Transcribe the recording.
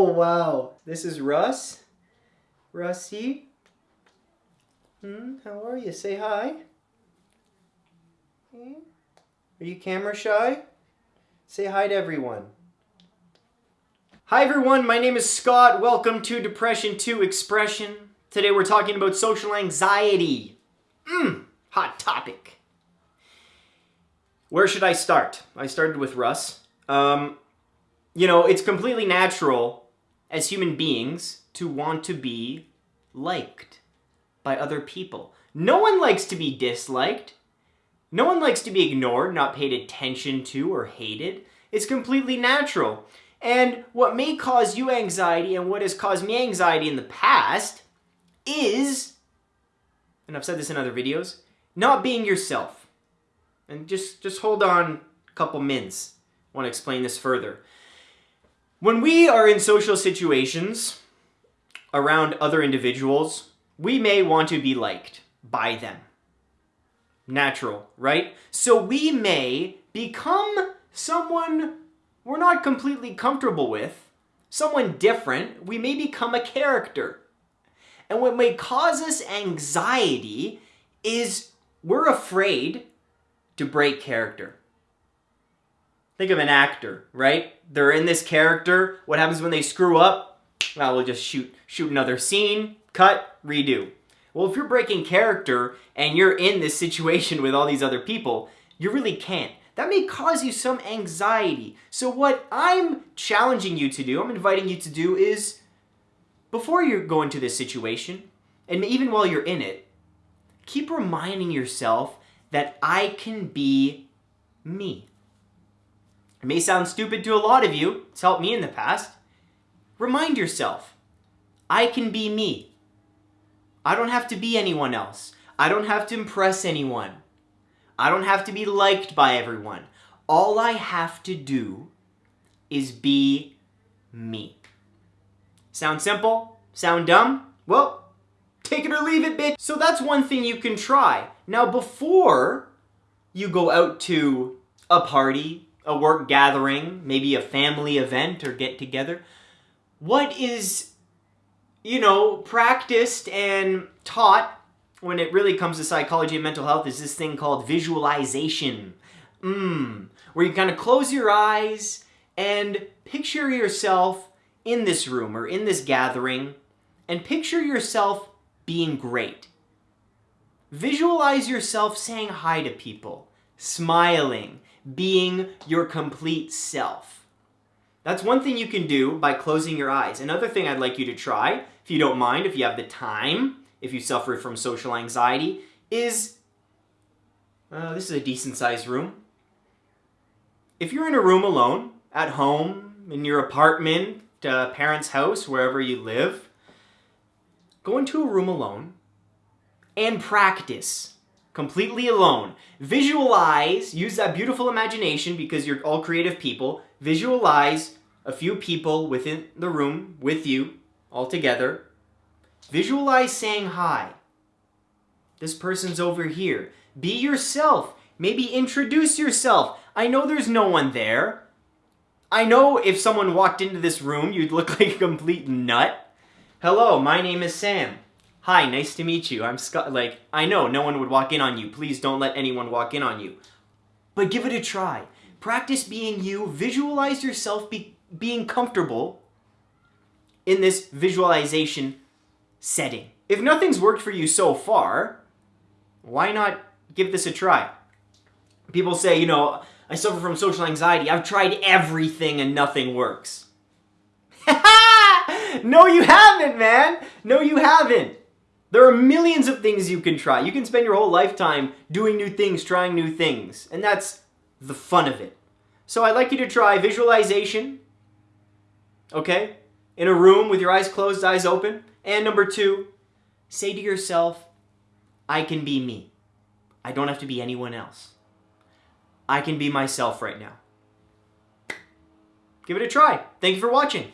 Oh, wow. This is Russ? Rusty? Hmm, how are you? Say hi. Hmm? Are you camera shy? Say hi to everyone. Hi everyone, my name is Scott. Welcome to Depression 2 Expression. Today we're talking about social anxiety. Mmm, hot topic. Where should I start? I started with Russ. Um, you know, it's completely natural as human beings to want to be liked by other people. No one likes to be disliked. No one likes to be ignored, not paid attention to, or hated. It's completely natural. And what may cause you anxiety and what has caused me anxiety in the past is, and I've said this in other videos, not being yourself. And just, just hold on a couple minutes. I want to explain this further. When we are in social situations around other individuals, we may want to be liked by them. Natural, right? So we may become someone we're not completely comfortable with, someone different, we may become a character. And what may cause us anxiety is we're afraid to break character. Think of an actor, right? They're in this character. What happens when they screw up? Well, we'll just shoot, shoot another scene, cut, redo. Well, if you're breaking character and you're in this situation with all these other people, you really can't that may cause you some anxiety. So what I'm challenging you to do, I'm inviting you to do is, before you go into this situation, and even while you're in it, keep reminding yourself that I can be me. It may sound stupid to a lot of you, it's helped me in the past. Remind yourself, I can be me. I don't have to be anyone else. I don't have to impress anyone. I don't have to be liked by everyone. All I have to do is be me. Sound simple? Sound dumb? Well, take it or leave it, bitch. So that's one thing you can try. Now, before you go out to a party, a work gathering, maybe a family event or get together, what is, you know, practiced and taught when it really comes to psychology and mental health is this thing called visualization. Mmm. Where you kind of close your eyes and picture yourself in this room or in this gathering and picture yourself being great. Visualize yourself saying hi to people, smiling, being your complete self. That's one thing you can do by closing your eyes. Another thing I'd like you to try, if you don't mind, if you have the time, if you suffer from social anxiety, is, uh, this is a decent sized room. If you're in a room alone, at home, in your apartment, uh, parents' house, wherever you live, go into a room alone and practice completely alone. Visualize, use that beautiful imagination because you're all creative people. Visualize a few people within the room with you all together Visualize saying hi. This person's over here. Be yourself. Maybe introduce yourself. I know there's no one there. I know if someone walked into this room, you'd look like a complete nut. Hello, my name is Sam. Hi, nice to meet you. I'm Scott. Like, I know no one would walk in on you. Please don't let anyone walk in on you. But give it a try. Practice being you. Visualize yourself be being comfortable in this visualization setting. If nothing's worked for you so far, why not give this a try? People say, you know, I suffer from social anxiety. I've tried everything and nothing works. no, you haven't, man. No, you haven't. There are millions of things you can try. You can spend your whole lifetime doing new things, trying new things. And that's the fun of it. So I'd like you to try visualization. Okay? In a room with your eyes closed, eyes open. And number two, say to yourself, I can be me. I don't have to be anyone else. I can be myself right now. Give it a try. Thank you for watching.